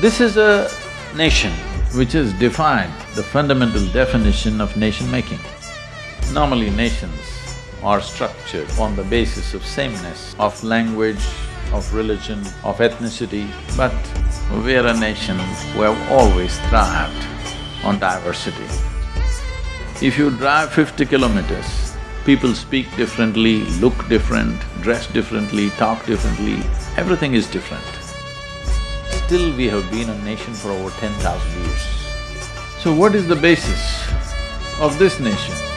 This is a nation which has defined the fundamental definition of nation-making. Normally nations are structured on the basis of sameness, of language, of religion, of ethnicity, but we are a nation who have always thrived on diversity. If you drive fifty kilometers, people speak differently, look different, dress differently, talk differently, everything is different. Still we have been a nation for over ten thousand years. So what is the basis of this nation?